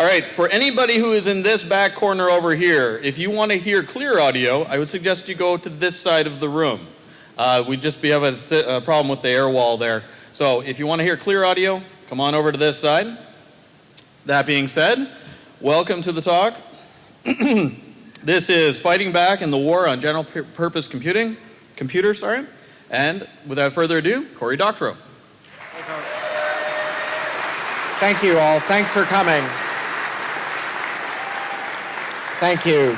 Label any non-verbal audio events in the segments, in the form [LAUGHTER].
All right, for anybody who is in this back corner over here, if you want to hear clear audio, I would suggest you go to this side of the room. Uh, we just have a, a problem with the air wall there. So if you want to hear clear audio, come on over to this side. That being said, welcome to the talk. [CLEARS THROAT] this is Fighting Back in the War on General Purpose Computing, Computer, sorry. And without further ado, Cory Doctorow. Thank you all. Thanks for coming. Thank you.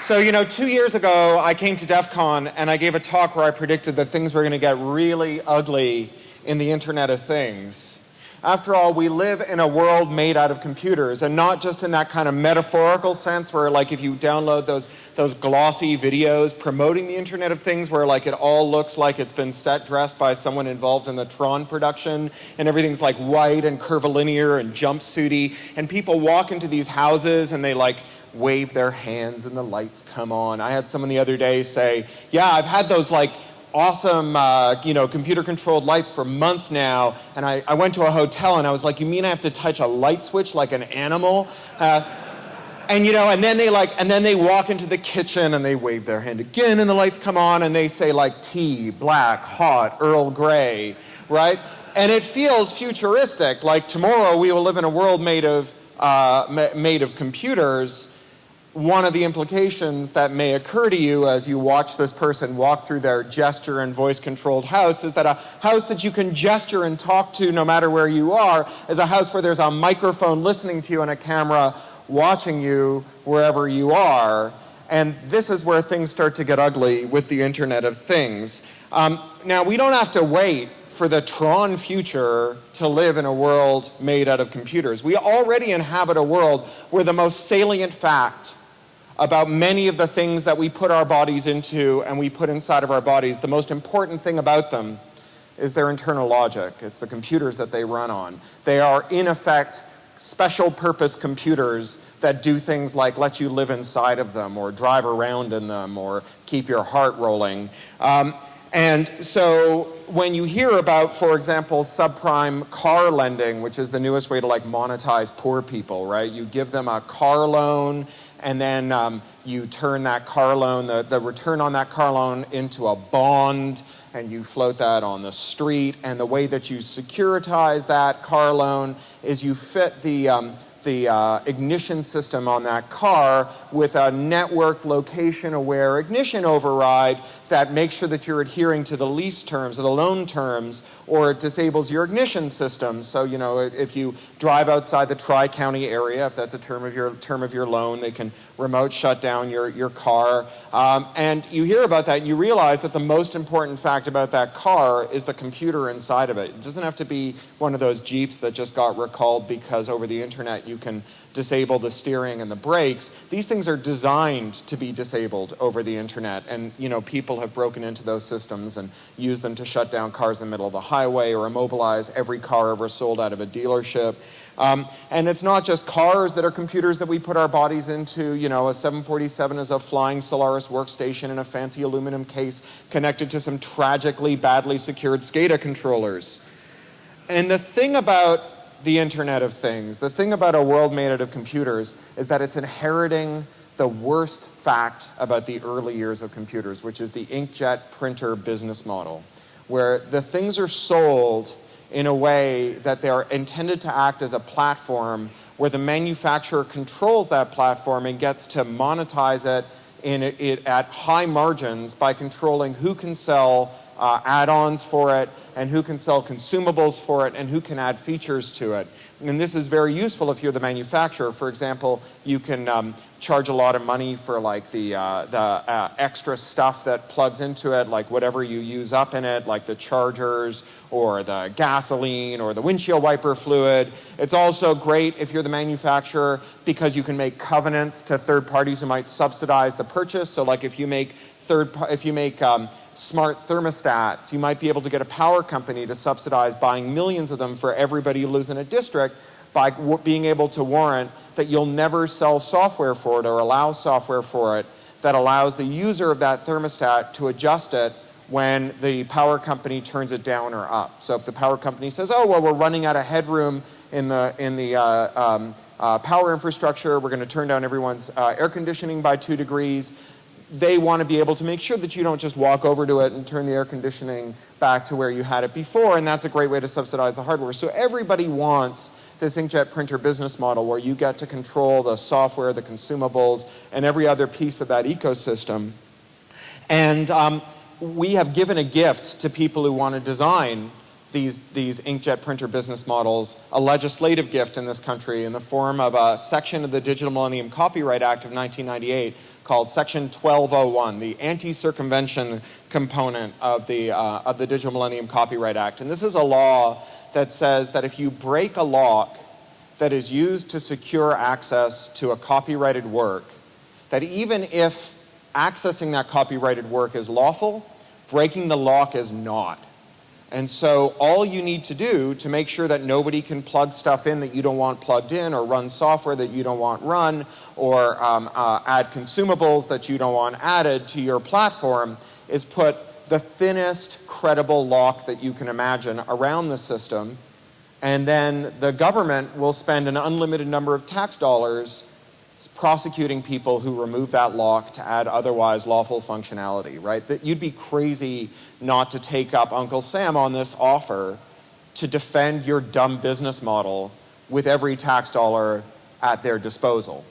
So, you know, two years ago, I came to DEF CON and I gave a talk where I predicted that things were going to get really ugly in the Internet of Things. After all, we live in a world made out of computers, and not just in that kind of metaphorical sense where, like, if you download those, those glossy videos promoting the Internet of Things where, like, it all looks like it's been set dressed by someone involved in the Tron production, and everything's, like, white and curvilinear and jumpsuity, and people walk into these houses and they, like, wave their hands and the lights come on. I had someone the other day say, yeah, I've had those, like, awesome, uh, you know, computer-controlled lights for months now, and I, I, went to a hotel and I was like, you mean I have to touch a light switch like an animal? Uh, and you know, and then they like, and then they walk into the kitchen and they wave their hand again and the lights come on and they say like tea, black, hot, Earl Grey, right? And it feels futuristic, like tomorrow we will live in a world made of, uh, made of computers one of the implications that may occur to you as you watch this person walk through their gesture and voice controlled house is that a house that you can gesture and talk to no matter where you are is a house where there's a microphone listening to you and a camera watching you wherever you are. And this is where things start to get ugly with the Internet of Things. Um, now, we don't have to wait for the Tron future to live in a world made out of computers. We already inhabit a world where the most salient fact about many of the things that we put our bodies into and we put inside of our bodies, the most important thing about them is their internal logic. It's the computers that they run on. They are, in effect, special purpose computers that do things like let you live inside of them or drive around in them or keep your heart rolling. Um, and so when you hear about, for example, subprime car lending, which is the newest way to like monetize poor people, right? You give them a car loan and then um, you turn that car loan, the, the return on that car loan into a bond, and you float that on the street. And the way that you securitize that car loan is you fit the, um, the uh, ignition system on that car with a network location aware ignition override that makes sure that you're adhering to the lease terms or the loan terms or it disables your ignition system. So, you know, if you drive outside the tri-county area, if that's a term of your term of your loan, they can remote shut down your, your car. Um, and you hear about that and you realize that the most important fact about that car is the computer inside of it. It doesn't have to be one of those Jeeps that just got recalled because over the internet you can disable the steering and the brakes. These things are designed to be disabled over the internet and you know people have broken into those systems and used them to shut down cars in the middle of the highway or immobilize every car ever sold out of a dealership. Um, and it's not just cars that are computers that we put our bodies into. You know, a 747 is a flying Solaris workstation in a fancy aluminum case connected to some tragically badly secured SCADA controllers. And the thing about the Internet of Things. The thing about a world made out of computers is that it's inheriting the worst fact about the early years of computers, which is the inkjet printer business model, where the things are sold in a way that they are intended to act as a platform where the manufacturer controls that platform and gets to monetize it in it at high margins by controlling who can sell uh, add-ons for it, and who can sell consumables for it, and who can add features to it. And this is very useful if you're the manufacturer. For example, you can um, charge a lot of money for like the, uh, the uh, extra stuff that plugs into it, like whatever you use up in it, like the chargers or the gasoline or the windshield wiper fluid. It's also great if you're the manufacturer because you can make covenants to third parties who might subsidize the purchase. So like if you make third, if you make um, smart thermostats. You might be able to get a power company to subsidize buying millions of them for everybody who lives in a district by being able to warrant that you'll never sell software for it or allow software for it that allows the user of that thermostat to adjust it when the power company turns it down or up. So if the power company says, oh, well, we're running out of headroom in the, in the uh, um, uh, power infrastructure. We're going to turn down everyone's uh, air conditioning by two degrees. They want to be able to make sure that you don't just walk over to it and turn the air conditioning back to where you had it before, and that's a great way to subsidize the hardware. So everybody wants this inkjet printer business model where you get to control the software, the consumables, and every other piece of that ecosystem. And um, we have given a gift to people who want to design these, these inkjet printer business models a legislative gift in this country in the form of a section of the Digital Millennium Copyright Act of 1998 called Section 1201, the anti-circumvention component of the, uh, of the Digital Millennium Copyright Act. And this is a law that says that if you break a lock that is used to secure access to a copyrighted work, that even if accessing that copyrighted work is lawful, breaking the lock is not. And so all you need to do to make sure that nobody can plug stuff in that you don't want plugged in or run software that you don't want run or um, uh, add consumables that you don't want added to your platform is put the thinnest credible lock that you can imagine around the system and then the government will spend an unlimited number of tax dollars prosecuting people who remove that lock to add otherwise lawful functionality, right? That you'd be crazy not to take up Uncle Sam on this offer to defend your dumb business model with every tax dollar at their disposal.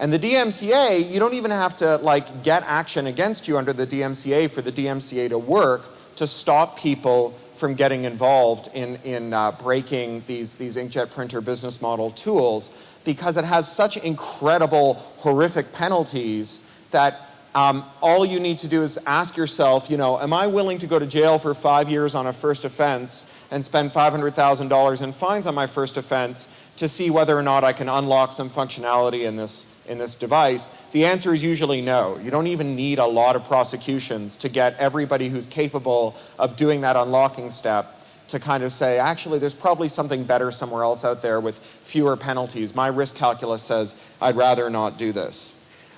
And the DMCA, you don't even have to like get action against you under the DMCA for the DMCA to work to stop people from getting involved in, in uh, breaking these, these inkjet printer business model tools because it has such incredible, horrific penalties that um, all you need to do is ask yourself, you know, am I willing to go to jail for five years on a first offense and spend $500,000 in fines on my first offense to see whether or not I can unlock some functionality in this, in this device? The answer is usually no. You don't even need a lot of prosecutions to get everybody who's capable of doing that unlocking step to kind of say, actually, there's probably something better somewhere else out there with fewer penalties. My risk calculus says I'd rather not do this.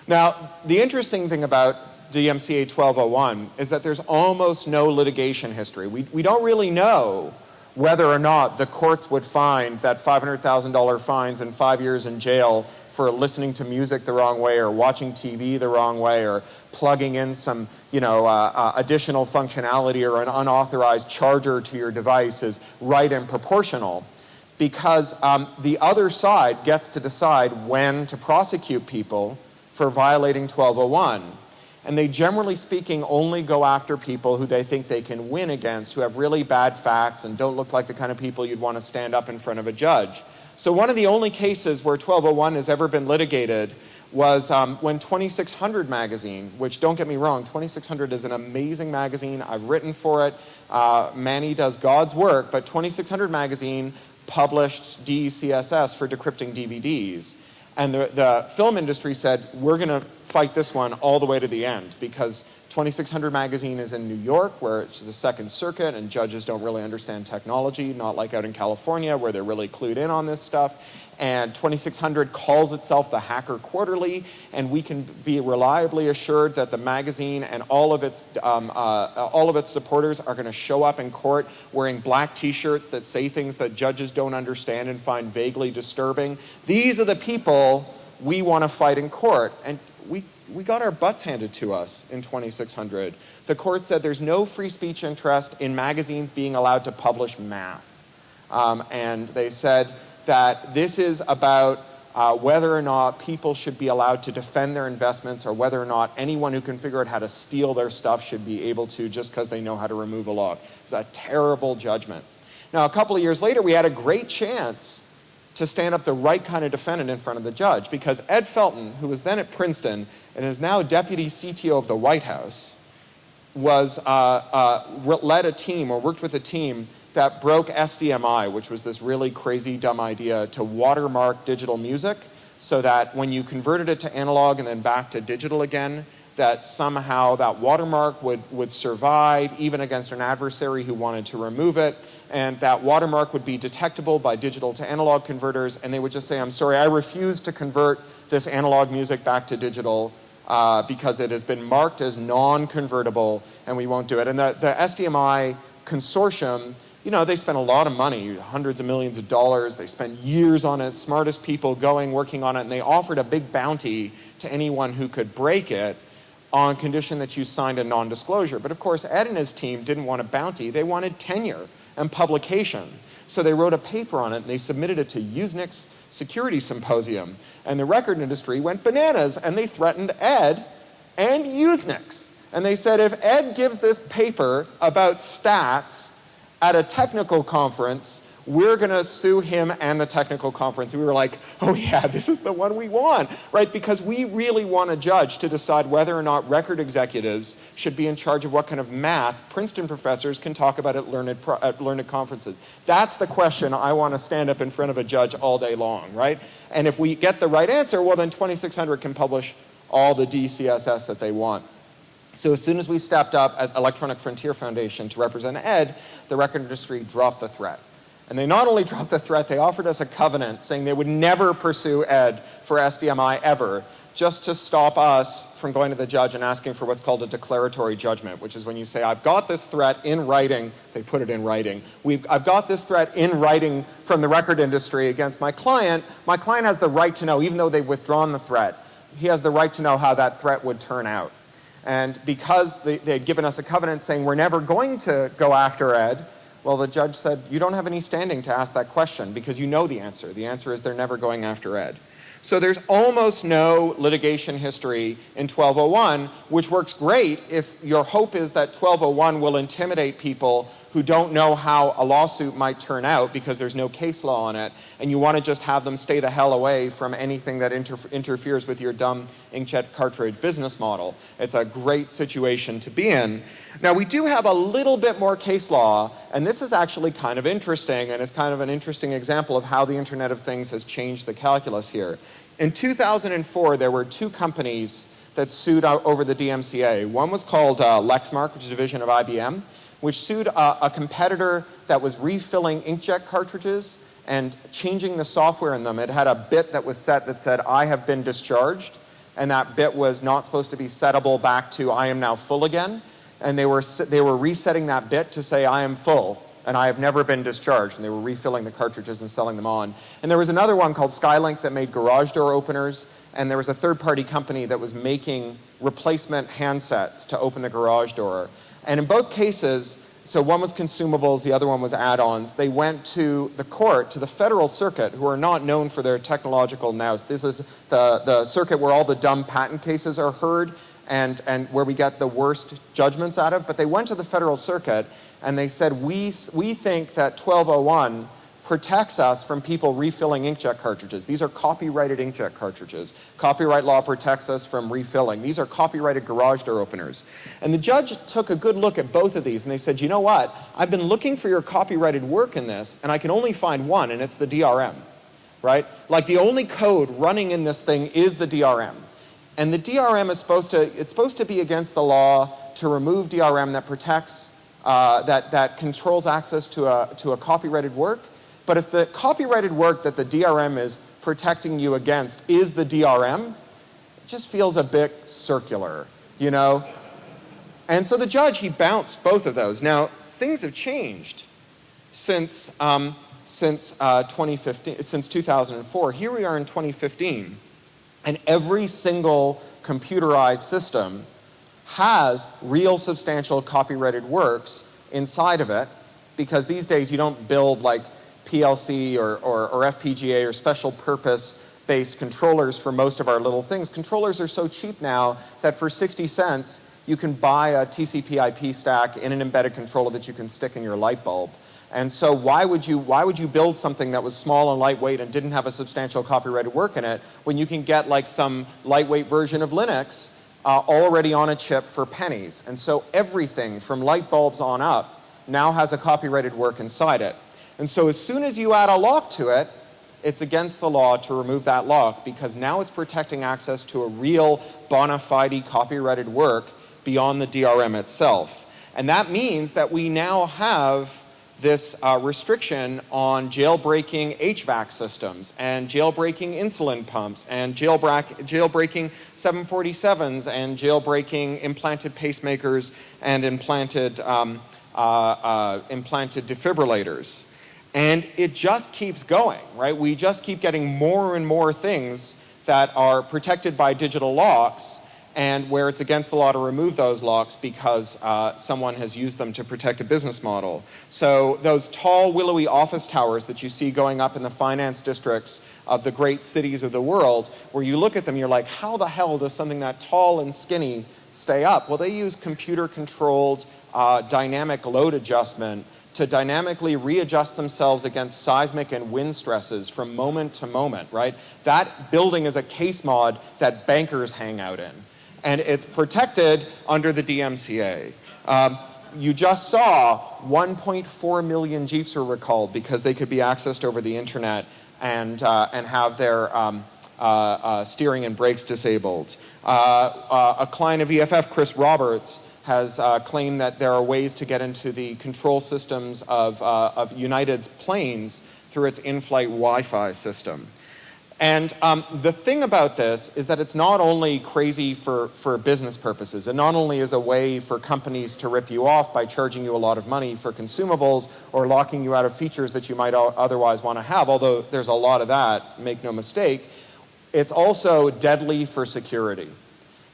Now, the interesting thing about DMCA 1201 is that there's almost no litigation history. We, we don't really know whether or not the courts would find that $500,000 fines and five years in jail for listening to music the wrong way or watching TV the wrong way or plugging in some you know, uh, uh, additional functionality or an unauthorized charger to your device is right and proportional because um, the other side gets to decide when to prosecute people for violating 1201. And they generally speaking only go after people who they think they can win against, who have really bad facts and don't look like the kind of people you'd want to stand up in front of a judge. So one of the only cases where 1201 has ever been litigated was um, when 2600 magazine, which don't get me wrong, 2600 is an amazing magazine. I've written for it. Uh, Manny does God's work, but 2600 magazine published DeCSS for decrypting DVDs. And the, the film industry said, we're going to fight this one all the way to the end because 2600 magazine is in New York where it's the Second Circuit and judges don't really understand technology, not like out in California where they're really clued in on this stuff and 2600 calls itself the Hacker Quarterly, and we can be reliably assured that the magazine and all of its, um, uh, all of its supporters are going to show up in court wearing black t-shirts that say things that judges don't understand and find vaguely disturbing. These are the people we want to fight in court, and we, we got our butts handed to us in 2600. The court said there's no free speech interest in magazines being allowed to publish math. Um, and they said that this is about uh, whether or not people should be allowed to defend their investments or whether or not anyone who can figure out how to steal their stuff should be able to just because they know how to remove a log. It's a terrible judgment. Now, a couple of years later, we had a great chance to stand up the right kind of defendant in front of the judge because Ed Felten, who was then at Princeton and is now deputy CTO of the White House, was uh, uh, led a team or worked with a team that broke SDMI, which was this really crazy dumb idea to watermark digital music so that when you converted it to analog and then back to digital again, that somehow that watermark would, would survive even against an adversary who wanted to remove it, and that watermark would be detectable by digital to analog converters, and they would just say, I'm sorry, I refuse to convert this analog music back to digital uh, because it has been marked as non-convertible, and we won't do it. And the, the SDMI consortium you know, they spent a lot of money, hundreds of millions of dollars. They spent years on it, smartest people going, working on it, and they offered a big bounty to anyone who could break it on condition that you signed a non-disclosure. But of course, Ed and his team didn't want a bounty. They wanted tenure and publication. So they wrote a paper on it and they submitted it to Usenix's Security Symposium. And the record industry went bananas and they threatened Ed and Usenix. And they said if Ed gives this paper about stats at a technical conference, we're going to sue him and the technical conference. we were like, oh yeah, this is the one we want, right? Because we really want a judge to decide whether or not record executives should be in charge of what kind of math Princeton professors can talk about at learned, at learned conferences. That's the question I want to stand up in front of a judge all day long, right? And if we get the right answer, well then 2600 can publish all the DeCSS that they want. So as soon as we stepped up at Electronic Frontier Foundation to represent ED, the record industry dropped the threat. And they not only dropped the threat, they offered us a covenant saying they would never pursue Ed for SDMI ever, just to stop us from going to the judge and asking for what's called a declaratory judgment, which is when you say, I've got this threat in writing, they put it in writing, We've, I've got this threat in writing from the record industry against my client, my client has the right to know, even though they've withdrawn the threat, he has the right to know how that threat would turn out. And because they, they had given us a covenant saying we're never going to go after Ed, well, the judge said, you don't have any standing to ask that question because you know the answer. The answer is they're never going after Ed. So there's almost no litigation history in 1201, which works great if your hope is that 1201 will intimidate people who don't know how a lawsuit might turn out because there's no case law on it, and you want to just have them stay the hell away from anything that inter interferes with your dumb inkjet cartridge business model. It's a great situation to be in. Now, we do have a little bit more case law, and this is actually kind of interesting, and it's kind of an interesting example of how the Internet of Things has changed the calculus here. In 2004, there were two companies that sued over the DMCA. One was called uh, Lexmark, which is a division of IBM, which sued a, a competitor that was refilling inkjet cartridges and changing the software in them. It had a bit that was set that said, I have been discharged, and that bit was not supposed to be settable back to I am now full again. And they were, they were resetting that bit to say I am full and I have never been discharged. And they were refilling the cartridges and selling them on. And there was another one called Skylink that made garage door openers. And there was a third party company that was making replacement handsets to open the garage door. And in both cases, so one was consumables, the other one was add-ons. They went to the court, to the federal circuit, who are not known for their technological nous. This is the, the circuit where all the dumb patent cases are heard and, and where we get the worst judgments out of. But they went to the federal circuit and they said, we, we think that 1201 protects us from people refilling inkjet cartridges. These are copyrighted inkjet cartridges. Copyright law protects us from refilling. These are copyrighted garage door openers. And the judge took a good look at both of these and they said, you know what? I've been looking for your copyrighted work in this and I can only find one and it's the DRM, right? Like the only code running in this thing is the DRM. And the DRM is supposed to, it's supposed to be against the law to remove DRM that protects, uh, that, that controls access to a, to a copyrighted work. But if the copyrighted work that the DRM is protecting you against is the DRM, it just feels a bit circular, you know? And so the judge, he bounced both of those. Now, things have changed since, um, since, uh, 2015, since 2004. Here we are in 2015, and every single computerized system has real substantial copyrighted works inside of it because these days you don't build like PLC or, or, or FPGA or special purpose based controllers for most of our little things. Controllers are so cheap now that for 60 cents you can buy a TCP IP stack in an embedded controller that you can stick in your light bulb. And so why would you why would you build something that was small and lightweight and didn't have a substantial copyrighted work in it when you can get like some lightweight version of Linux uh, already on a chip for pennies? And so everything from light bulbs on up now has a copyrighted work inside it. And so as soon as you add a lock to it, it's against the law to remove that lock because now it's protecting access to a real bona fide copyrighted work beyond the DRM itself. And that means that we now have this uh, restriction on jailbreaking HVAC systems and jailbreaking insulin pumps and jailbreaking 747s and jailbreaking implanted pacemakers and implanted um, uh, uh, implanted defibrillators. And it just keeps going, right? We just keep getting more and more things that are protected by digital locks and where it's against the law to remove those locks because uh, someone has used them to protect a business model. So those tall, willowy office towers that you see going up in the finance districts of the great cities of the world, where you look at them, you're like, how the hell does something that tall and skinny stay up? Well, they use computer-controlled uh, dynamic load adjustment to dynamically readjust themselves against seismic and wind stresses from moment to moment, right? That building is a case mod that bankers hang out in and it's protected under the DMCA. Um, you just saw 1.4 million Jeeps were recalled because they could be accessed over the internet and, uh, and have their um, uh, uh, steering and brakes disabled. Uh, uh, a client of EFF, Chris Roberts, has uh, claimed that there are ways to get into the control systems of, of United's planes through its in-flight Wi-Fi system. And um, the thing about this is that it's not only crazy for, for business purposes, it not only is a way for companies to rip you off by charging you a lot of money for consumables or locking you out of features that you might otherwise want to have, although there's a lot of that, make no mistake, it's also deadly for security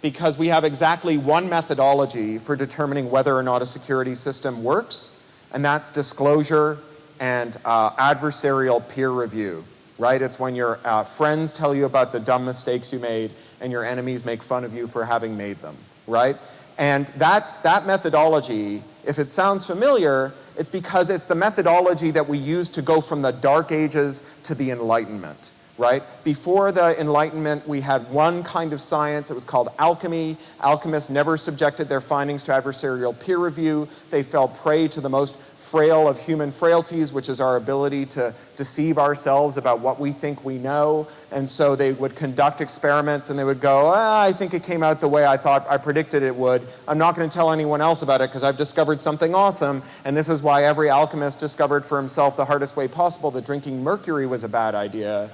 because we have exactly one methodology for determining whether or not a security system works, and that's disclosure and uh, adversarial peer review right? It's when your uh, friends tell you about the dumb mistakes you made and your enemies make fun of you for having made them, right? And that's, that methodology, if it sounds familiar, it's because it's the methodology that we use to go from the dark ages to the enlightenment, right? Before the enlightenment, we had one kind of science, it was called alchemy. Alchemists never subjected their findings to adversarial peer review. They fell prey to the most frail of human frailties, which is our ability to deceive ourselves about what we think we know. And so they would conduct experiments and they would go, ah, I think it came out the way I thought I predicted it would. I'm not going to tell anyone else about it because I've discovered something awesome. And this is why every alchemist discovered for himself the hardest way possible that drinking mercury was a bad idea.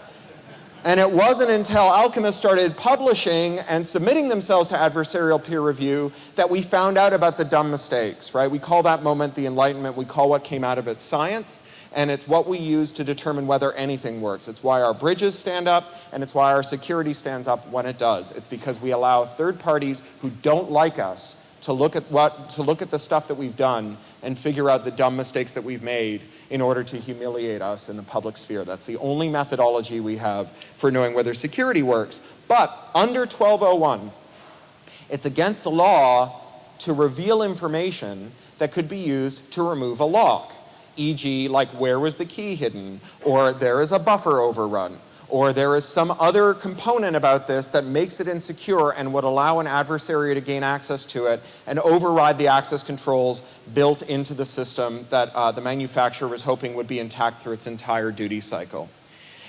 And it wasn't until alchemists started publishing and submitting themselves to adversarial peer review that we found out about the dumb mistakes, right? We call that moment the Enlightenment. We call what came out of it science. And it's what we use to determine whether anything works. It's why our bridges stand up, and it's why our security stands up when it does. It's because we allow third parties who don't like us to look at, what, to look at the stuff that we've done and figure out the dumb mistakes that we've made in order to humiliate us in the public sphere. That's the only methodology we have for knowing whether security works. But under 1201, it's against the law to reveal information that could be used to remove a lock, e.g. like where was the key hidden, or there is a buffer overrun, or there is some other component about this that makes it insecure and would allow an adversary to gain access to it and override the access controls built into the system that uh, the manufacturer was hoping would be intact through its entire duty cycle.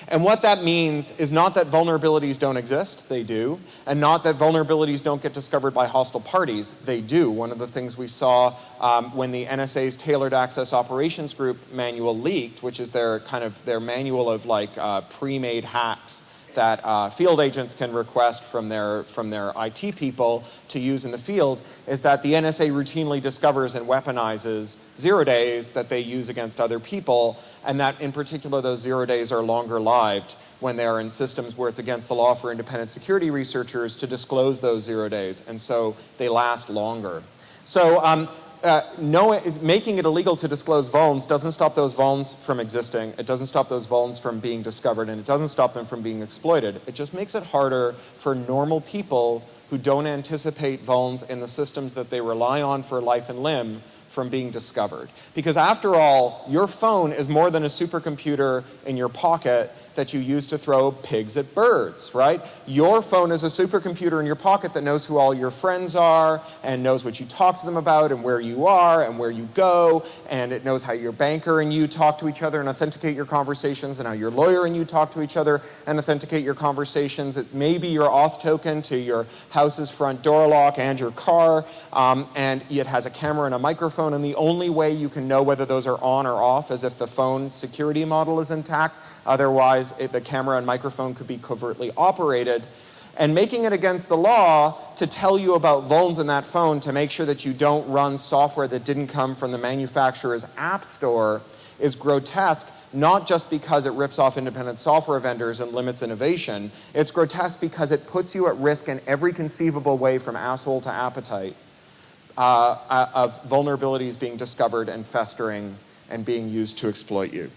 And what that means is not that vulnerabilities don't exist, they do, and not that vulnerabilities don't get discovered by hostile parties, they do. One of the things we saw um, when the NSA's Tailored Access Operations Group manual leaked, which is their kind of their manual of like uh, pre-made hacks that uh, field agents can request from their, from their IT people to use in the field is that the NSA routinely discovers and weaponizes zero days that they use against other people, and that in particular those zero days are longer lived when they are in systems where it's against the law for independent security researchers to disclose those zero days, and so they last longer. So um, uh, making it illegal to disclose vulns doesn't stop those vulns from existing. It doesn't stop those vulns from being discovered, and it doesn't stop them from being exploited. It just makes it harder for normal people who don't anticipate vulns in the systems that they rely on for life and limb from being discovered. Because after all, your phone is more than a supercomputer in your pocket that you use to throw pigs at birds, right? Your phone is a supercomputer in your pocket that knows who all your friends are and knows what you talk to them about and where you are and where you go and it knows how your banker and you talk to each other and authenticate your conversations and how your lawyer and you talk to each other and authenticate your conversations. It may be your auth token to your house's front door lock and your car um, and it has a camera and a microphone and the only way you can know whether those are on or off is if the phone security model is intact Otherwise, it, the camera and microphone could be covertly operated. and making it against the law to tell you about vulns in that phone to make sure that you don't run software that didn't come from the manufacturer's app store is grotesque, not just because it rips off independent software vendors and limits innovation. It's grotesque because it puts you at risk in every conceivable way from asshole to appetite uh, uh of vulnerabilities being discovered and festering and being used to exploit you.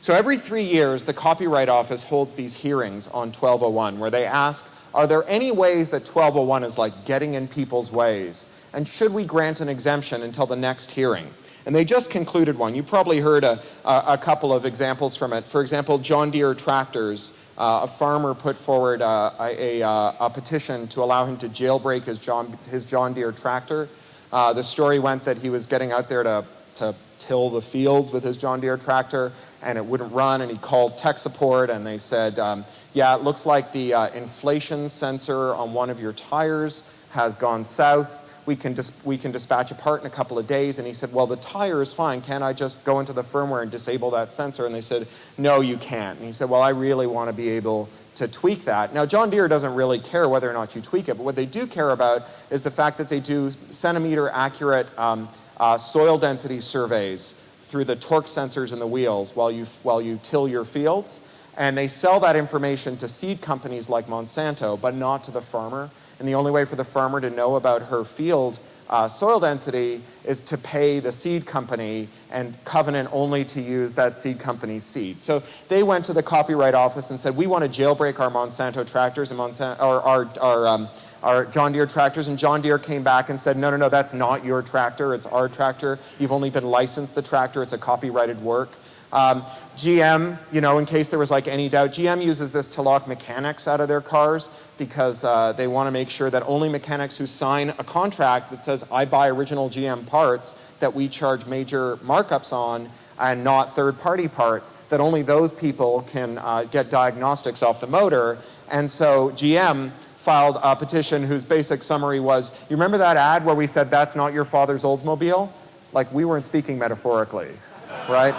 So every three years, the Copyright Office holds these hearings on 1201 where they ask are there any ways that 1201 is like getting in people's ways? And should we grant an exemption until the next hearing? And they just concluded one. You probably heard a, a, a couple of examples from it. For example, John Deere tractors. Uh, a farmer put forward uh, a, uh, a, petition to allow him to jailbreak his John, his John Deere tractor. Uh, the story went that he was getting out there to, to till the fields with his John Deere tractor and it wouldn't run and he called tech support and they said, um, yeah, it looks like the uh, inflation sensor on one of your tires has gone south. We can, we can dispatch a part in a couple of days. And he said, well, the tire is fine. Can't I just go into the firmware and disable that sensor? And they said, no, you can't. And he said, well, I really want to be able to tweak that. Now, John Deere doesn't really care whether or not you tweak it, but what they do care about is the fact that they do centimeter accurate um, uh, soil density surveys through the torque sensors in the wheels while you, while you till your fields and they sell that information to seed companies like Monsanto, but not to the farmer. And the only way for the farmer to know about her field uh, soil density is to pay the seed company and covenant only to use that seed company's seed. So they went to the copyright office and said, we want to jailbreak our Monsanto tractors and Monsanto, or our, our, um, our John Deere tractors. And John Deere came back and said, no, no, no, that's not your tractor. It's our tractor. You've only been licensed the tractor. It's a copyrighted work. Um, GM, you know, in case there was like any doubt, GM uses this to lock mechanics out of their cars because uh, they want to make sure that only mechanics who sign a contract that says, I buy original GM parts that we charge major markups on and not third-party parts, that only those people can uh, get diagnostics off the motor. And so GM filed a petition whose basic summary was, you remember that ad where we said, that's not your father's Oldsmobile? Like, we weren't speaking metaphorically, right?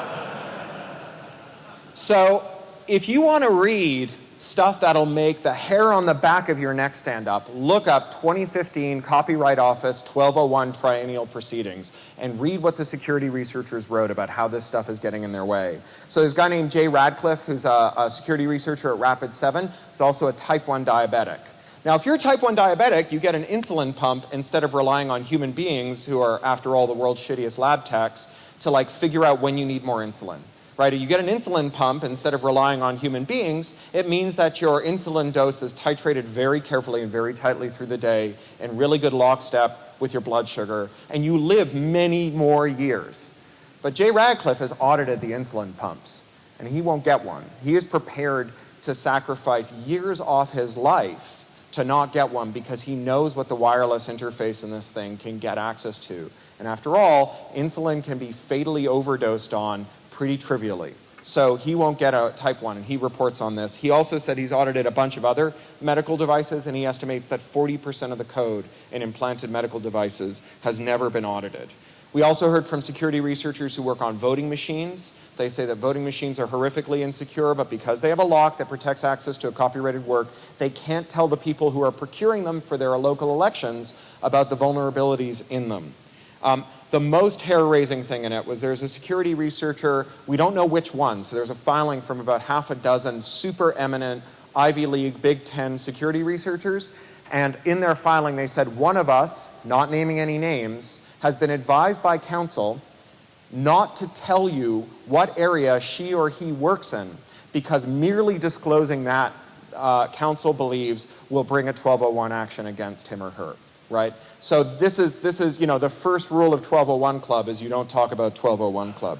So if you want to read stuff that'll make the hair on the back of your neck stand up, look up 2015 Copyright Office 1201 Triennial Proceedings and read what the security researchers wrote about how this stuff is getting in their way. So there's a guy named Jay Radcliffe who's a, a security researcher at Rapid7. He's also a type 1 diabetic. Now, if you're type 1 diabetic, you get an insulin pump instead of relying on human beings who are, after all, the world's shittiest lab techs to like figure out when you need more insulin right? you get an insulin pump instead of relying on human beings, it means that your insulin dose is titrated very carefully and very tightly through the day in really good lockstep with your blood sugar, and you live many more years. But Jay Radcliffe has audited the insulin pumps, and he won't get one. He is prepared to sacrifice years off his life to not get one because he knows what the wireless interface in this thing can get access to. And after all, insulin can be fatally overdosed on pretty trivially. So he won't get a type 1, and he reports on this. He also said he's audited a bunch of other medical devices, and he estimates that 40% of the code in implanted medical devices has never been audited. We also heard from security researchers who work on voting machines. They say that voting machines are horrifically insecure, but because they have a lock that protects access to a copyrighted work, they can't tell the people who are procuring them for their local elections about the vulnerabilities in them. Um, the most hair-raising thing in it was there's a security researcher, we don't know which one, so there's a filing from about half a dozen super eminent Ivy League, Big Ten security researchers, and in their filing they said one of us, not naming any names, has been advised by counsel not to tell you what area she or he works in because merely disclosing that uh, counsel believes will bring a 1201 action against him or her, right? So this is, this is, you know, the first rule of 1201 Club is you don't talk about 1201 Club.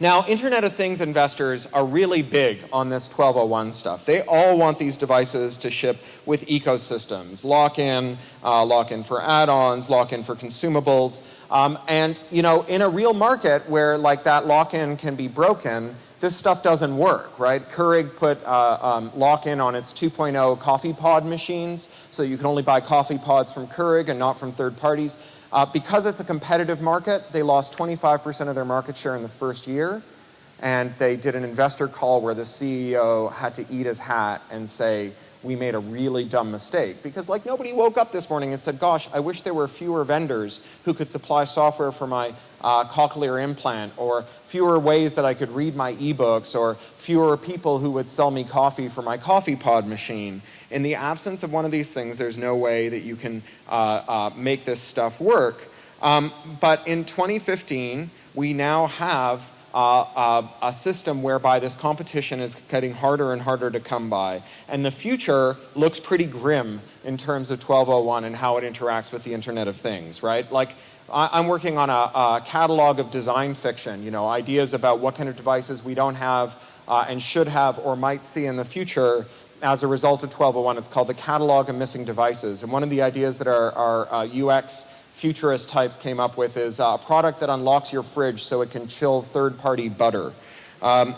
Now, Internet of Things investors are really big on this 1201 stuff. They all want these devices to ship with ecosystems, lock-in, uh, lock-in for add-ons, lock-in for consumables. Um, and, you know, in a real market where like that lock-in can be broken, this stuff doesn't work, right? Keurig put uh, um, lock-in on its 2.0 coffee pod machines, so you can only buy coffee pods from Keurig and not from third parties. Uh, because it's a competitive market, they lost 25% of their market share in the first year, and they did an investor call where the CEO had to eat his hat and say, we made a really dumb mistake. Because like nobody woke up this morning and said, gosh, I wish there were fewer vendors who could supply software for my uh, cochlear implant or fewer ways that I could read my ebooks or fewer people who would sell me coffee for my coffee pod machine. In the absence of one of these things, there's no way that you can uh, uh, make this stuff work. Um, but in 2015, we now have uh, uh, a system whereby this competition is getting harder and harder to come by. And the future looks pretty grim in terms of 1201 and how it interacts with the Internet of Things, right? Like, I, am working on a, a, catalog of design fiction, you know, ideas about what kind of devices we don't have uh, and should have or might see in the future as a result of 1201. It's called the Catalog of Missing Devices. And one of the ideas that our, our uh, UX futurist types came up with is a product that unlocks your fridge so it can chill third-party butter. Um,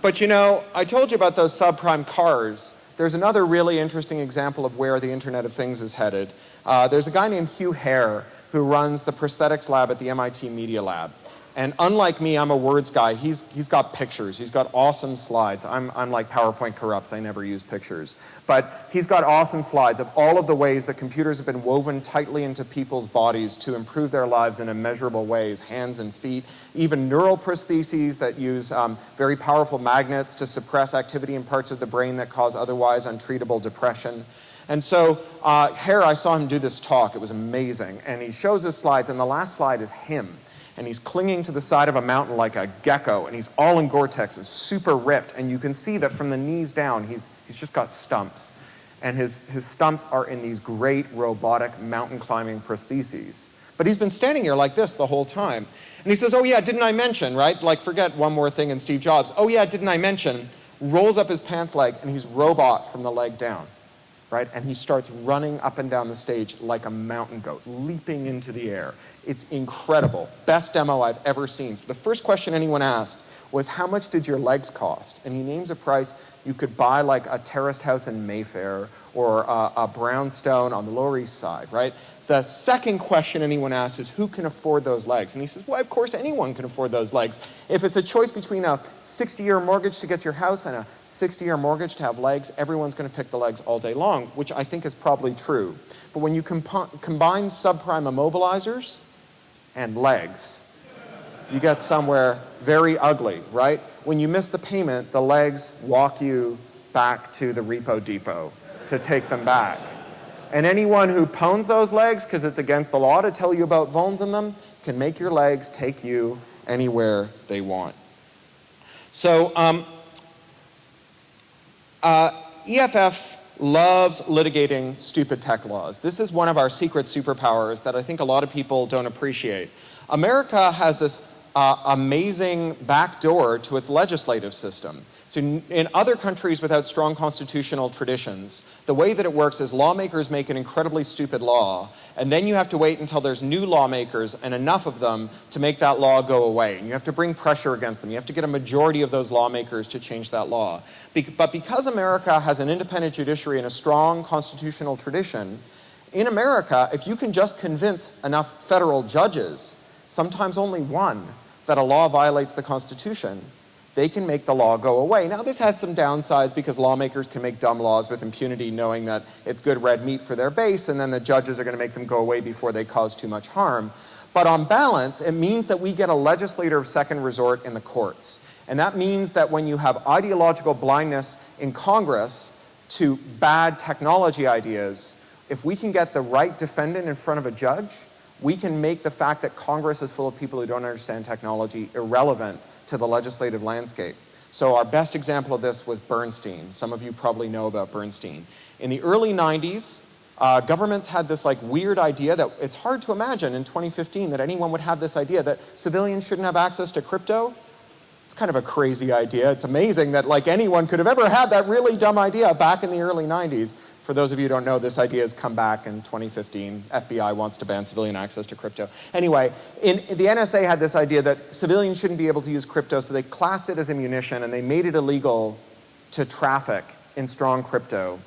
but you know, I told you about those subprime cars. There's another really interesting example of where the Internet of Things is headed. Uh, there's a guy named Hugh Herr who runs the prosthetics lab at the MIT Media Lab. And unlike me, I'm a words guy. He's, he's got pictures. He's got awesome slides. I'm, I'm like PowerPoint corrupts. I never use pictures. But he's got awesome slides of all of the ways that computers have been woven tightly into people's bodies to improve their lives in immeasurable ways, hands and feet, even neural prostheses that use um, very powerful magnets to suppress activity in parts of the brain that cause otherwise untreatable depression. And so uh, here I saw him do this talk. It was amazing. And he shows his slides, and the last slide is him and he's clinging to the side of a mountain like a gecko, and he's all in Gore-Tex, and super ripped, and you can see that from the knees down, he's, he's just got stumps. And his, his stumps are in these great robotic mountain climbing prostheses. But he's been standing here like this the whole time. And he says, oh yeah, didn't I mention, right? Like forget one more thing in Steve Jobs. Oh yeah, didn't I mention? Rolls up his pants leg, and he's robot from the leg down. Right? And he starts running up and down the stage like a mountain goat, leaping into the air. It's incredible. Best demo I've ever seen. So the first question anyone asked was, how much did your legs cost? And he names a price you could buy like a terraced house in Mayfair or a, a brownstone on the Lower East Side, right? The second question anyone asks is, who can afford those legs? And he says, well, of course anyone can afford those legs. If it's a choice between a 60-year mortgage to get your house and a 60-year mortgage to have legs, everyone's going to pick the legs all day long, which I think is probably true. But when you combine subprime immobilizers and legs. You get somewhere very ugly, right? When you miss the payment, the legs walk you back to the repo depot to take them back. And anyone who pwns those legs, because it's against the law to tell you about vulns in them, can make your legs take you anywhere they want. So um, uh, EFF loves litigating stupid tech laws. This is one of our secret superpowers that I think a lot of people don't appreciate. America has this uh, amazing backdoor to its legislative system. So in other countries without strong constitutional traditions, the way that it works is lawmakers make an incredibly stupid law, and then you have to wait until there's new lawmakers and enough of them to make that law go away. And you have to bring pressure against them. You have to get a majority of those lawmakers to change that law. Be but because America has an independent judiciary and a strong constitutional tradition, in America, if you can just convince enough federal judges, sometimes only one, that a law violates the Constitution, they can make the law go away. Now this has some downsides because lawmakers can make dumb laws with impunity knowing that it's good red meat for their base and then the judges are going to make them go away before they cause too much harm. But on balance, it means that we get a legislator of second resort in the courts. And that means that when you have ideological blindness in Congress to bad technology ideas, if we can get the right defendant in front of a judge, we can make the fact that Congress is full of people who don't understand technology irrelevant to the legislative landscape. So our best example of this was Bernstein. Some of you probably know about Bernstein. In the early 90s, uh, governments had this like weird idea that it's hard to imagine in 2015 that anyone would have this idea that civilians shouldn't have access to crypto. It's kind of a crazy idea. It's amazing that like anyone could have ever had that really dumb idea back in the early 90s. For those of you who don't know, this idea has come back in 2015. FBI wants to ban civilian access to crypto. Anyway, in, the NSA had this idea that civilians shouldn't be able to use crypto, so they classed it as a munition and they made it illegal to traffic in strong crypto.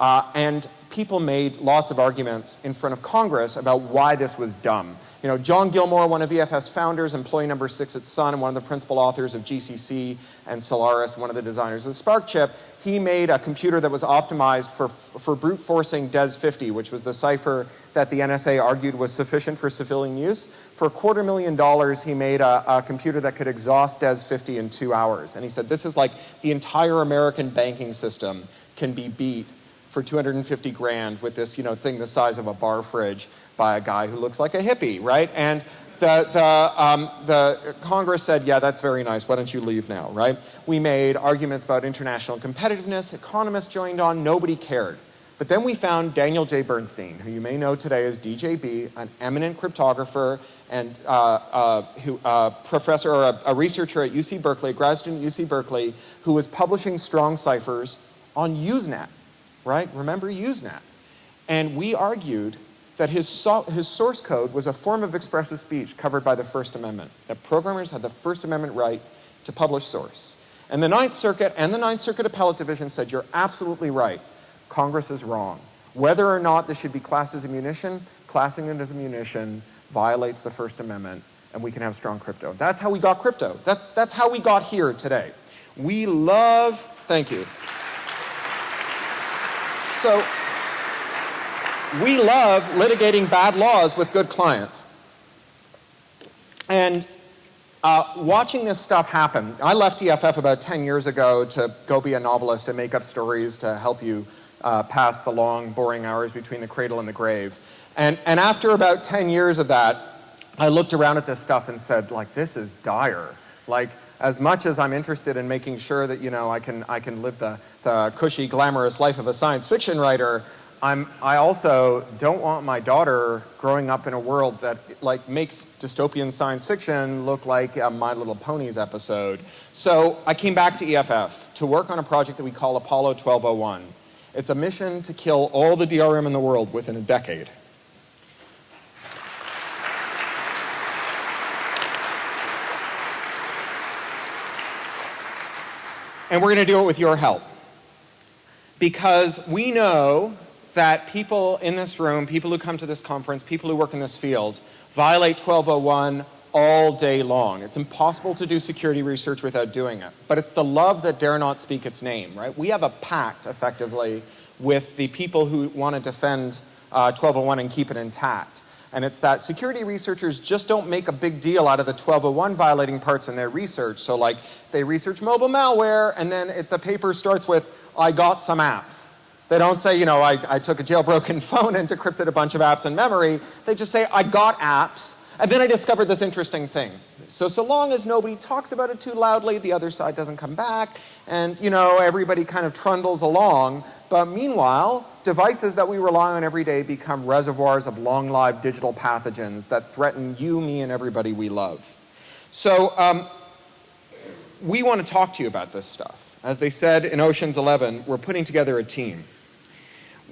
Uh, and people made lots of arguments in front of Congress about why this was dumb. You know, John Gilmore, one of EFF's founders, employee number six at Sun, and one of the principal authors of GCC and Solaris, one of the designers of the SPARC chip, he made a computer that was optimized for, for brute forcing DES50, which was the cipher that the NSA argued was sufficient for civilian use. For a quarter million dollars, he made a, a computer that could exhaust DES50 in two hours. And he said, this is like the entire American banking system can be beat for 250 grand with this, you know, thing the size of a bar fridge by a guy who looks like a hippie, right? And the, the, um, the Congress said, yeah, that's very nice. Why don't you leave now, right? We made arguments about international competitiveness. Economists joined on. Nobody cared. But then we found Daniel J. Bernstein, who you may know today as DJB, an eminent cryptographer and uh, uh, who, uh, professor or a, a, researcher at UC Berkeley, a grad student at UC Berkeley, who was publishing strong ciphers on Usenet, right? Remember Usenet? And we argued that his, his source code was a form of expressive speech covered by the First Amendment, that programmers had the First Amendment right to publish source. And the Ninth Circuit and the Ninth Circuit Appellate Division said, you're absolutely right. Congress is wrong. Whether or not this should be classed as a munition, classing it as a munition violates the First Amendment and we can have strong crypto. That's how we got crypto. That's, that's how we got here today. We love, thank you. So we love litigating bad laws with good clients. And uh, watching this stuff happen, I left EFF about 10 years ago to go be a novelist and make up stories to help you uh, pass the long, boring hours between the cradle and the grave. And, and after about 10 years of that, I looked around at this stuff and said, like, this is dire. Like, as much as I'm interested in making sure that, you know, I can, I can live the, the cushy, glamorous life of a science fiction writer, I'm, I also don't want my daughter growing up in a world that like makes dystopian science fiction look like a My Little Ponies episode. So I came back to EFF to work on a project that we call Apollo 1201. It's a mission to kill all the DRM in the world within a decade. And we're going to do it with your help. Because we know that people in this room, people who come to this conference, people who work in this field, violate 1201 all day long. It's impossible to do security research without doing it. But it's the love that dare not speak its name, right? We have a pact, effectively, with the people who want to defend uh, 1201 and keep it intact. And it's that security researchers just don't make a big deal out of the 1201 violating parts in their research. So like, they research mobile malware, and then it, the paper starts with, I got some apps. They don't say, you know, I, I took a jailbroken [LAUGHS] phone and decrypted a bunch of apps in memory. They just say, I got apps, and then I discovered this interesting thing. So, so long as nobody talks about it too loudly, the other side doesn't come back, and, you know, everybody kind of trundles along. But meanwhile, devices that we rely on every day become reservoirs of long-lived digital pathogens that threaten you, me, and everybody we love. So um, we want to talk to you about this stuff. As they said in Ocean's 11, we're putting together a team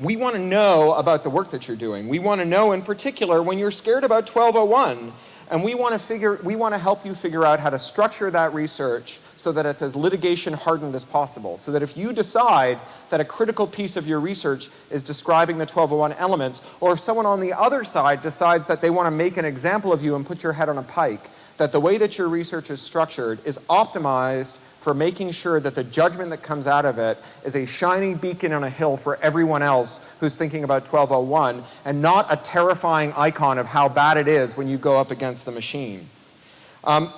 we want to know about the work that you're doing. We want to know in particular when you're scared about 1201 and we want to figure, we want to help you figure out how to structure that research so that it's as litigation hardened as possible. So that if you decide that a critical piece of your research is describing the 1201 elements, or if someone on the other side decides that they want to make an example of you and put your head on a pike, that the way that your research is structured is optimized for making sure that the judgment that comes out of it is a shining beacon on a hill for everyone else who's thinking about 1201 and not a terrifying icon of how bad it is when you go up against the machine. Um,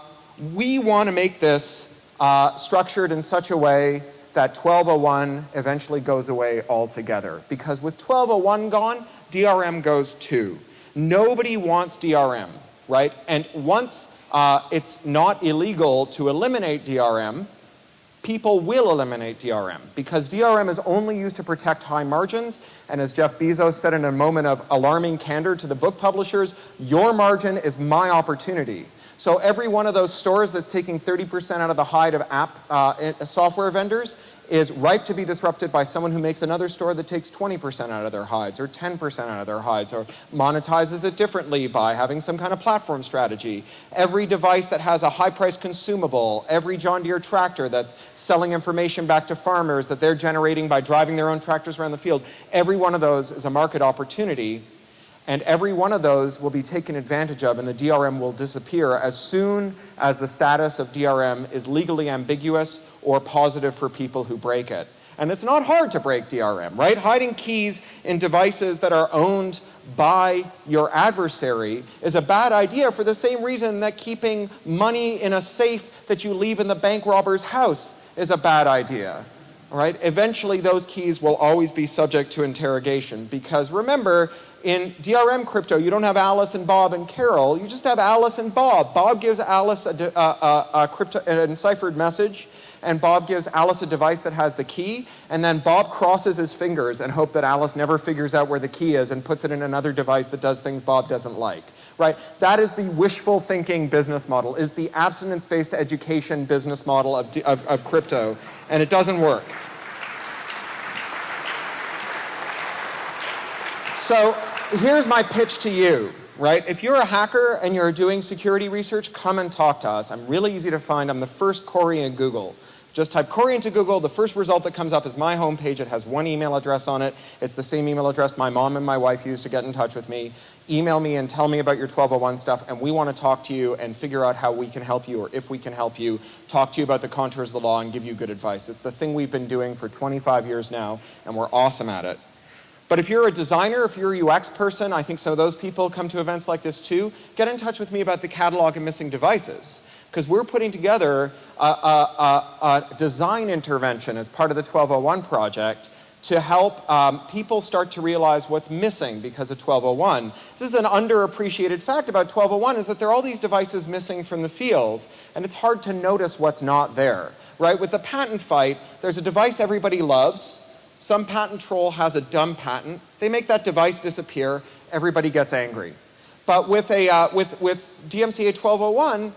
we want to make this uh, structured in such a way that 1201 eventually goes away altogether. Because with 1201 gone, DRM goes too. Nobody wants DRM, right? And once uh, it's not illegal to eliminate DRM, people will eliminate DRM because DRM is only used to protect high margins. And as Jeff Bezos said in a moment of alarming candor to the book publishers, your margin is my opportunity. So every one of those stores that's taking 30% out of the hide of app uh, software vendors is ripe to be disrupted by someone who makes another store that takes 20% out of their hides or 10% out of their hides or monetizes it differently by having some kind of platform strategy. Every device that has a high price consumable, every John Deere tractor that's selling information back to farmers that they're generating by driving their own tractors around the field, every one of those is a market opportunity and every one of those will be taken advantage of and the DRM will disappear as soon as the status of DRM is legally ambiguous or positive for people who break it. And it's not hard to break DRM, right? Hiding keys in devices that are owned by your adversary is a bad idea for the same reason that keeping money in a safe that you leave in the bank robber's house is a bad idea. Right? Eventually those keys will always be subject to interrogation because remember, in DRM crypto, you don't have Alice and Bob and Carol, you just have Alice and Bob. Bob gives Alice a, a, a, a crypto, an enciphered message and Bob gives Alice a device that has the key, and then Bob crosses his fingers and hope that Alice never figures out where the key is and puts it in another device that does things Bob doesn't like. Right? That is the wishful thinking business model, is the abstinence-based education business model of, of, of crypto, and it doesn't work. So here's my pitch to you right? If you're a hacker and you're doing security research, come and talk to us. I'm really easy to find. I'm the first Cory in Google. Just type Cory into Google. The first result that comes up is my homepage. It has one email address on it. It's the same email address my mom and my wife used to get in touch with me. Email me and tell me about your 1201 stuff, and we want to talk to you and figure out how we can help you or if we can help you, talk to you about the contours of the law and give you good advice. It's the thing we've been doing for 25 years now, and we're awesome at it. But if you're a designer, if you're a UX person, I think some of those people come to events like this too, get in touch with me about the catalog of missing devices because we're putting together a, a, a, design intervention as part of the 1201 project to help um, people start to realize what's missing because of 1201. This is an underappreciated fact about 1201 is that there are all these devices missing from the field and it's hard to notice what's not there. Right? With the patent fight, there's a device everybody loves. Some patent troll has a dumb patent. They make that device disappear. Everybody gets angry. But with, a, uh, with, with DMCA 1201,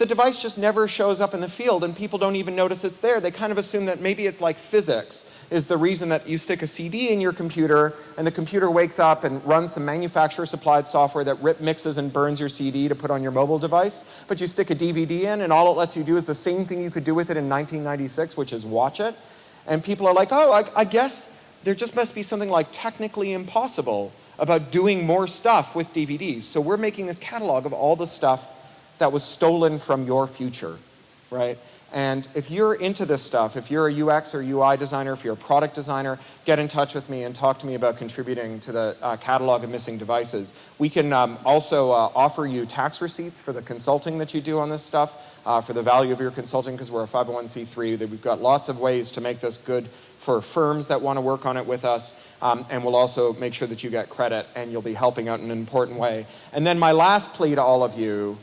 the device just never shows up in the field and people don't even notice it's there. They kind of assume that maybe it's like physics is the reason that you stick a CD in your computer and the computer wakes up and runs some manufacturer supplied software that rip mixes and burns your CD to put on your mobile device. But you stick a DVD in and all it lets you do is the same thing you could do with it in 1996, which is watch it. And people are like, oh, I, I guess there just must be something like technically impossible about doing more stuff with DVDs. So we're making this catalog of all the stuff that was stolen from your future, right? And if you're into this stuff, if you're a UX or UI designer, if you're a product designer, get in touch with me and talk to me about contributing to the uh, catalog of missing devices. We can um, also uh, offer you tax receipts for the consulting that you do on this stuff, uh, for the value of your consulting because we're a 501c3. That we've got lots of ways to make this good for firms that want to work on it with us, um, and we'll also make sure that you get credit and you'll be helping out in an important way. And then my last plea to all of you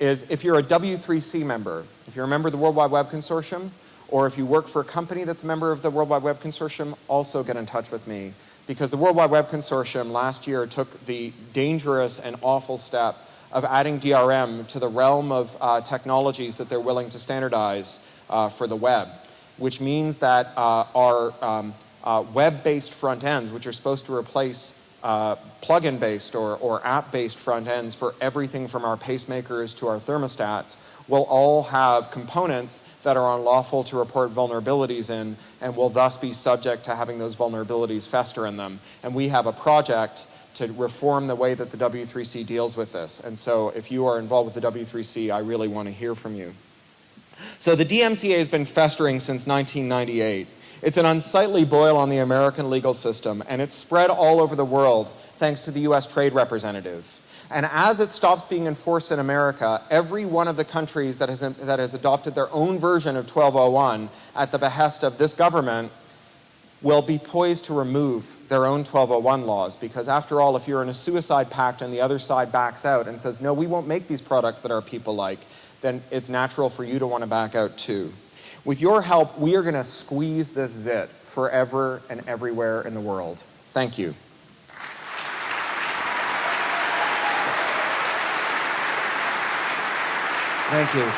is if you're a W3C member, if you're a member of the World Wide Web Consortium, or if you work for a company that's a member of the World Wide Web Consortium, also get in touch with me. Because the World Wide Web Consortium last year took the dangerous and awful step of adding DRM to the realm of uh, technologies that they're willing to standardize uh, for the web, which means that uh, our um, uh, web-based front ends, which are supposed to replace uh, plug-in based or, or app-based front ends for everything from our pacemakers to our thermostats will all have components that are unlawful to report vulnerabilities in and will thus be subject to having those vulnerabilities fester in them. And we have a project to reform the way that the W3C deals with this. And so if you are involved with the W3C, I really want to hear from you. So the DMCA has been festering since 1998. It's an unsightly boil on the American legal system, and it's spread all over the world thanks to the US Trade Representative. And as it stops being enforced in America, every one of the countries that has, that has adopted their own version of 1201 at the behest of this government will be poised to remove their own 1201 laws because after all, if you're in a suicide pact and the other side backs out and says, no, we won't make these products that our people like, then it's natural for you to want to back out too. With your help, we are going to squeeze this zit forever and everywhere in the world. Thank you. Thank you.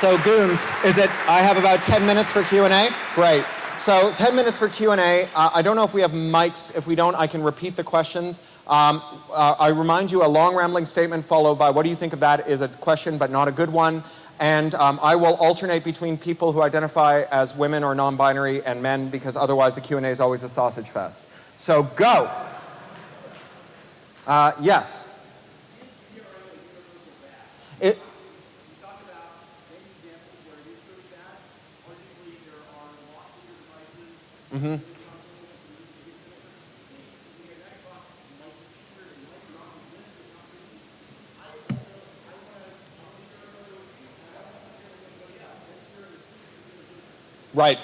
So Goons, is it, I have about 10 minutes for Q&A? Great. So 10 minutes for Q&A. Uh, I don't know if we have mics. If we don't, I can repeat the questions. Um, uh, I remind you a long rambling statement followed by what do you think of that is a question but not a good one. And um, I will alternate between people who identify as women or non-binary and men because otherwise the Q&A is always a sausage fest. So go. Uh, yes. It, Mm-hmm. Right.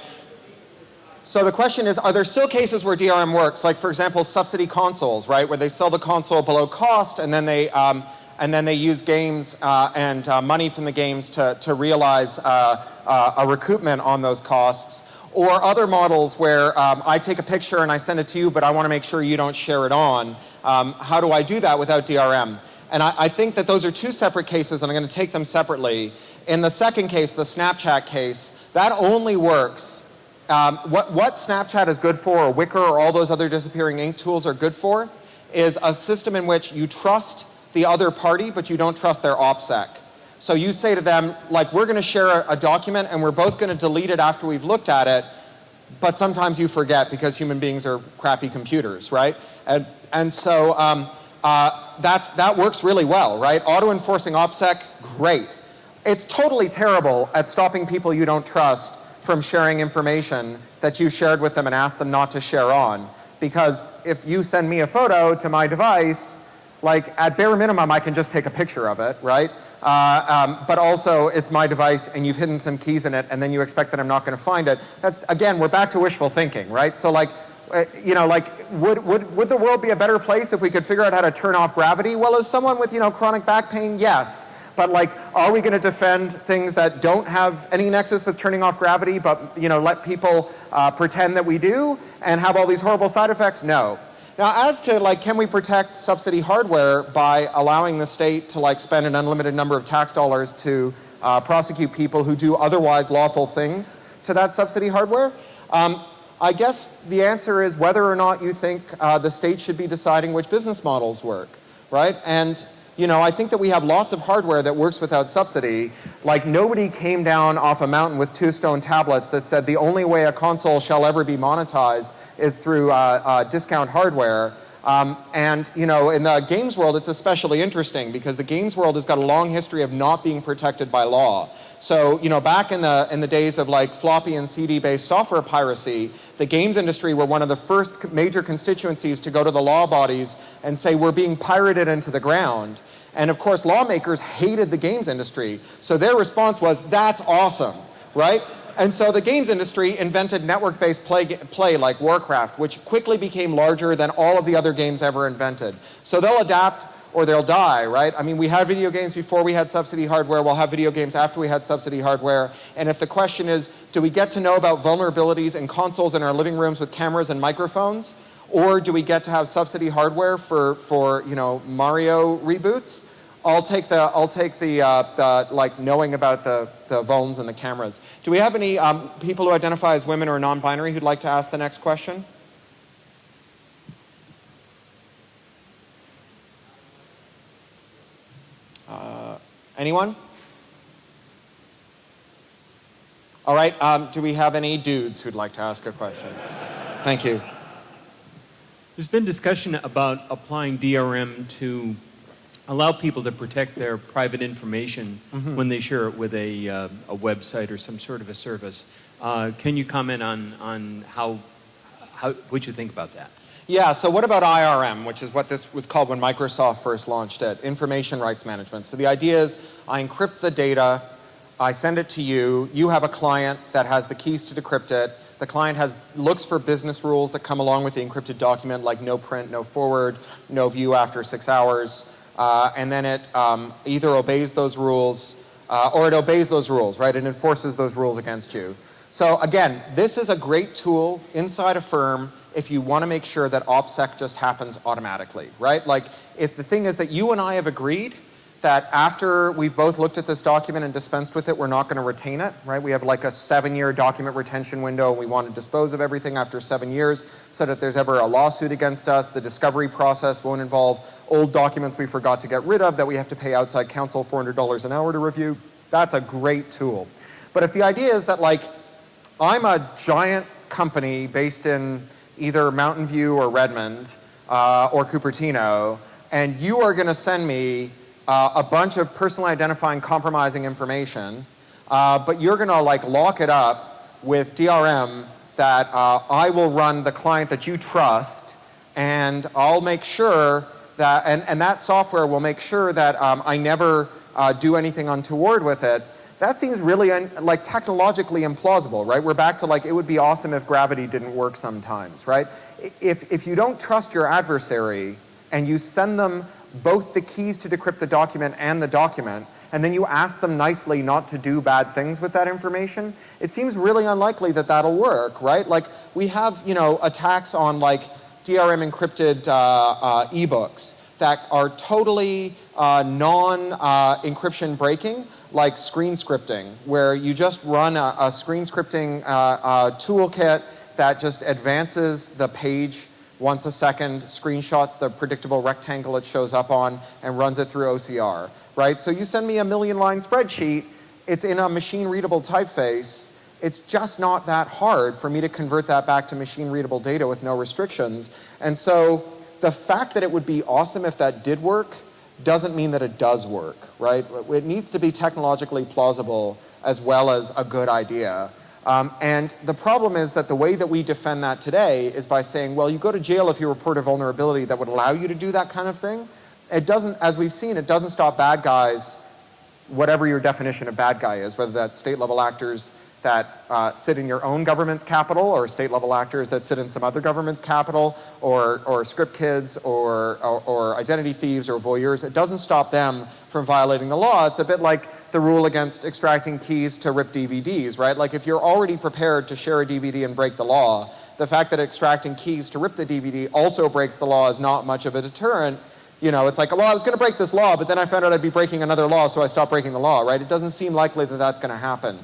So the question is, are there still cases where DRM works? Like, for example, subsidy consoles, right, where they sell the console below cost and then they, um, and then they use games uh, and uh, money from the games to, to realize uh, uh a recoupment on those costs. Or other models where um, I take a picture and I send it to you, but I want to make sure you don't share it on. Um, how do I do that without DRM? And I, I think that those are two separate cases, and I'm going to take them separately. In the second case, the Snapchat case, that only works. Um, what, what Snapchat is good for, or Wickr, or all those other disappearing ink tools are good for, is a system in which you trust the other party, but you don't trust their OPSEC. So you say to them, like, we're going to share a, a document and we're both going to delete it after we've looked at it, but sometimes you forget because human beings are crappy computers, right? And, and so um, uh, that works really well, right? Auto-enforcing OPSEC, great. It's totally terrible at stopping people you don't trust from sharing information that you shared with them and asked them not to share on. Because if you send me a photo to my device, like at bare minimum I can just take a picture of it, right? Uh, um, but also it's my device and you've hidden some keys in it and then you expect that I'm not going to find it. That's, again, we're back to wishful thinking, right? So like, uh, you know, like, would, would, would the world be a better place if we could figure out how to turn off gravity? Well, as someone with, you know, chronic back pain, yes. But like, are we going to defend things that don't have any nexus with turning off gravity, but, you know, let people uh, pretend that we do and have all these horrible side effects? No. Now, as to like, can we protect subsidy hardware by allowing the state to like spend an unlimited number of tax dollars to uh, prosecute people who do otherwise lawful things to that subsidy hardware? Um, I guess the answer is whether or not you think uh, the state should be deciding which business models work, right? And you know, I think that we have lots of hardware that works without subsidy. Like nobody came down off a mountain with two stone tablets that said the only way a console shall ever be monetized is through uh, uh, discount hardware. Um, and you know, in the games world, it's especially interesting because the games world has got a long history of not being protected by law. So, you know, back in the, in the days of like floppy and CD-based software piracy, the games industry were one of the first major constituencies to go to the law bodies and say, we're being pirated into the ground. And of course, lawmakers hated the games industry. So their response was, that's awesome, right? And so the games industry invented network-based play, play like Warcraft, which quickly became larger than all of the other games ever invented. So they'll adapt or they'll die, right? I mean, we had video games before we had subsidy hardware. We'll have video games after we had subsidy hardware. And if the question is, do we get to know about vulnerabilities in consoles in our living rooms with cameras and microphones? Or do we get to have subsidy hardware for, for you know, Mario reboots? I'll take the, I'll take the, uh, the like knowing about the, the vulns and the cameras. Do we have any um, people who identify as women or non-binary who'd like to ask the next question? Anyone? All right, um, do we have any dudes who'd like to ask a question? Thank you. There's been discussion about applying DRM to allow people to protect their private information mm-hmm. when they share it with a, uh, a website or some sort of a service. Uh, can you comment on, on how, how, what you think about that? Yeah, so what about IRM, which is what this was called when Microsoft first launched it, Information Rights Management. So the idea is I encrypt the data, I send it to you, you have a client that has the keys to decrypt it, the client has looks for business rules that come along with the encrypted document like no print, no forward, no view after six hours, uh, and then it um, either obeys those rules uh, or it obeys those rules, right? It enforces those rules against you. So again, this is a great tool inside a firm if you want to make sure that OPSEC just happens automatically, right? Like if the thing is that you and I have agreed that after we've both looked at this document and dispensed with it, we're not going to retain it, right? We have like a seven-year document retention window, and we want to dispose of everything after seven years so that there's ever a lawsuit against us. The discovery process won't involve old documents we forgot to get rid of that we have to pay outside counsel $400 an hour to review. That's a great tool. But if the idea is that like, I'm a giant company based in either Mountain View or Redmond uh, or Cupertino, and you are going to send me uh, a bunch of personally identifying compromising information, uh, but you're going to like lock it up with DRM that uh, I will run the client that you trust, and I'll make sure that, and, and that software will make sure that um, I never uh, do anything untoward with it. That seems really like technologically implausible, right? We're back to like it would be awesome if gravity didn't work sometimes, right? If, if you don't trust your adversary and you send them both the keys to decrypt the document and the document, and then you ask them nicely not to do bad things with that information, it seems really unlikely that that'll work, right? Like we have, you know, attacks on like DRM encrypted uh, uh, ebooks that are totally uh, non-encryption breaking, like screen scripting, where you just run a, a screen scripting uh, uh, toolkit that just advances the page once a second, screenshots the predictable rectangle it shows up on, and runs it through OCR, right? So you send me a million line spreadsheet, it's in a machine readable typeface, it's just not that hard for me to convert that back to machine readable data with no restrictions. And so the fact that it would be awesome if that did work doesn't mean that it does work, right? It needs to be technologically plausible as well as a good idea. Um, and the problem is that the way that we defend that today is by saying, well, you go to jail if you report a vulnerability that would allow you to do that kind of thing. It doesn't, as we've seen, it doesn't stop bad guys, whatever your definition of bad guy is, whether that's state level actors that uh, sit in your own government's capital or state level actors that sit in some other government's capital or, or script kids or, or, or identity thieves or voyeurs. It doesn't stop them from violating the law. It's a bit like the rule against extracting keys to rip DVDs, right? Like if you're already prepared to share a DVD and break the law, the fact that extracting keys to rip the DVD also breaks the law is not much of a deterrent. You know, it's like, well, I was going to break this law, but then I found out I'd be breaking another law, so I stopped breaking the law, right? It doesn't seem likely that that's going to happen.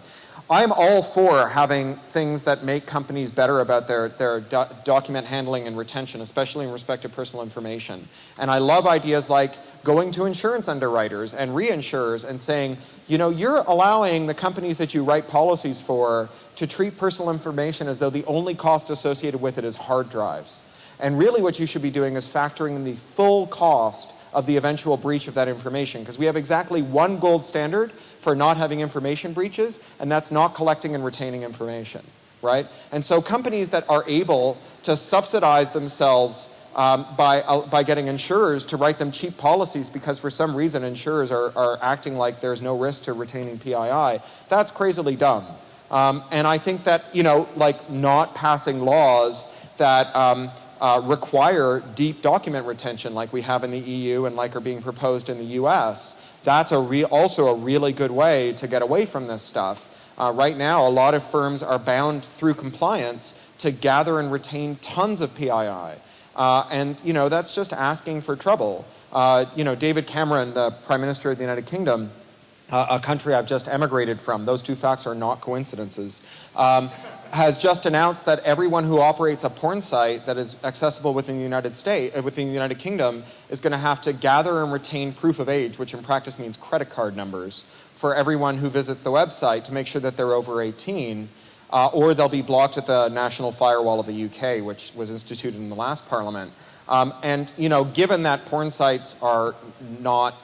I'm all for having things that make companies better about their, their do document handling and retention, especially in respect to personal information. And I love ideas like going to insurance underwriters and reinsurers and saying, you know, you're allowing the companies that you write policies for to treat personal information as though the only cost associated with it is hard drives. And really what you should be doing is factoring in the full cost of the eventual breach of that information because we have exactly one gold standard for not having information breaches, and that's not collecting and retaining information, right? And so companies that are able to subsidize themselves um, by, uh, by getting insurers to write them cheap policies because for some reason insurers are, are acting like there's no risk to retaining PII, that's crazily dumb. Um, and I think that, you know, like not passing laws that um, uh, require deep document retention like we have in the EU and like are being proposed in the US, that's a also a really good way to get away from this stuff. Uh, right now, a lot of firms are bound through compliance to gather and retain tons of PII. Uh, and, you know, that's just asking for trouble. Uh, you know, David Cameron, the Prime Minister of the United Kingdom, uh, a country I've just emigrated from, those two facts are not coincidences, um, has just announced that everyone who operates a porn site that is accessible within the United States, uh, within the United Kingdom, is going to have to gather and retain proof of age, which in practice means credit card numbers, for everyone who visits the website to make sure that they're over 18, uh, or they'll be blocked at the national firewall of the UK, which was instituted in the last parliament. Um, and you know, given that porn sites are not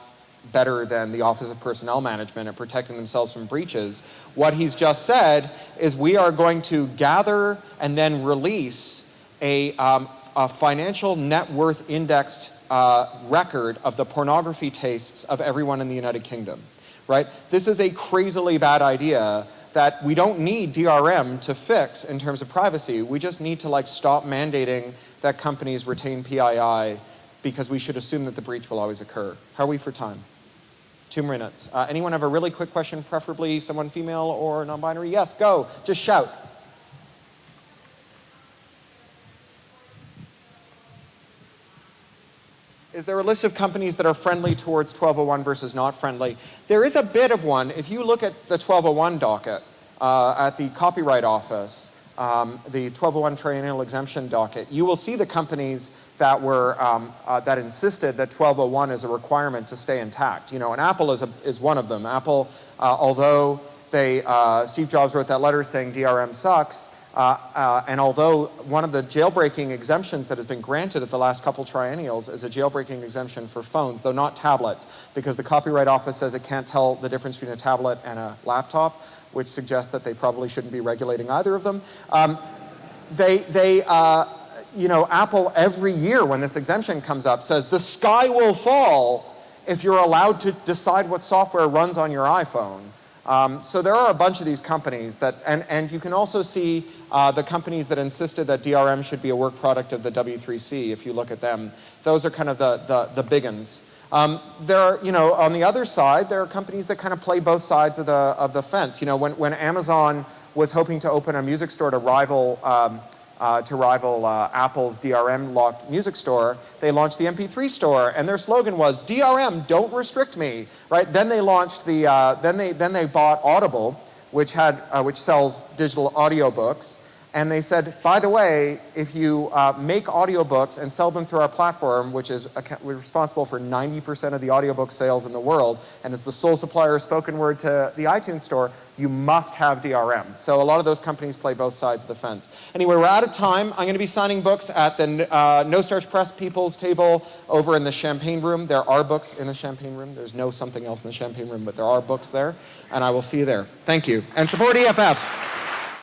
better than the Office of Personnel Management at protecting themselves from breaches. What he's just said is we are going to gather and then release a, um, a financial net worth indexed uh, record of the pornography tastes of everyone in the United Kingdom, right? This is a crazily bad idea that we don't need DRM to fix in terms of privacy. We just need to like stop mandating that companies retain PII because we should assume that the breach will always occur. How are we for time? Two minutes. Uh, anyone have a really quick question, preferably someone female or non-binary? Yes, go. Just shout. is there a list of companies that are friendly towards 1201 versus not friendly. There is a bit of one. If you look at the 1201 docket uh, at the Copyright Office, um, the 1201 triennial exemption docket, you will see the companies that were um, uh, that insisted that 1201 is a requirement to stay intact. You know, and Apple is a, is one of them. Apple, uh, although they uh, Steve Jobs wrote that letter saying DRM sucks, uh, uh, and although one of the jailbreaking exemptions that has been granted at the last couple triennials is a jailbreaking exemption for phones, though not tablets, because the Copyright Office says it can't tell the difference between a tablet and a laptop, which suggests that they probably shouldn't be regulating either of them. Um, they, they uh, you know, Apple every year when this exemption comes up says the sky will fall if you're allowed to decide what software runs on your iPhone. Um, so there are a bunch of these companies that, and, and you can also see uh, the companies that insisted that DRM should be a work product of the W3C, if you look at them. Those are kind of the, the, the big ones. Um, there are, you know, on the other side, there are companies that kind of play both sides of the, of the fence. You know, when, when Amazon was hoping to open a music store to rival um, uh, to rival uh, Apple's DRM locked music store, they launched the MP3 store, and their slogan was DRM, don't restrict me. Right? Then they launched the, uh, then they then they bought Audible, which had uh, which sells digital audiobooks, and they said, by the way, if you uh, make audiobooks and sell them through our platform, which is responsible for 90% of the audiobook sales in the world, and is the sole supplier of spoken word to the iTunes store, you must have DRM. So a lot of those companies play both sides of the fence. Anyway, we're out of time. I'm going to be signing books at the uh, No Starch Press People's table over in the Champagne Room. There are books in the Champagne Room. There's no something else in the Champagne Room, but there are books there, and I will see you there. Thank you. And support EFF.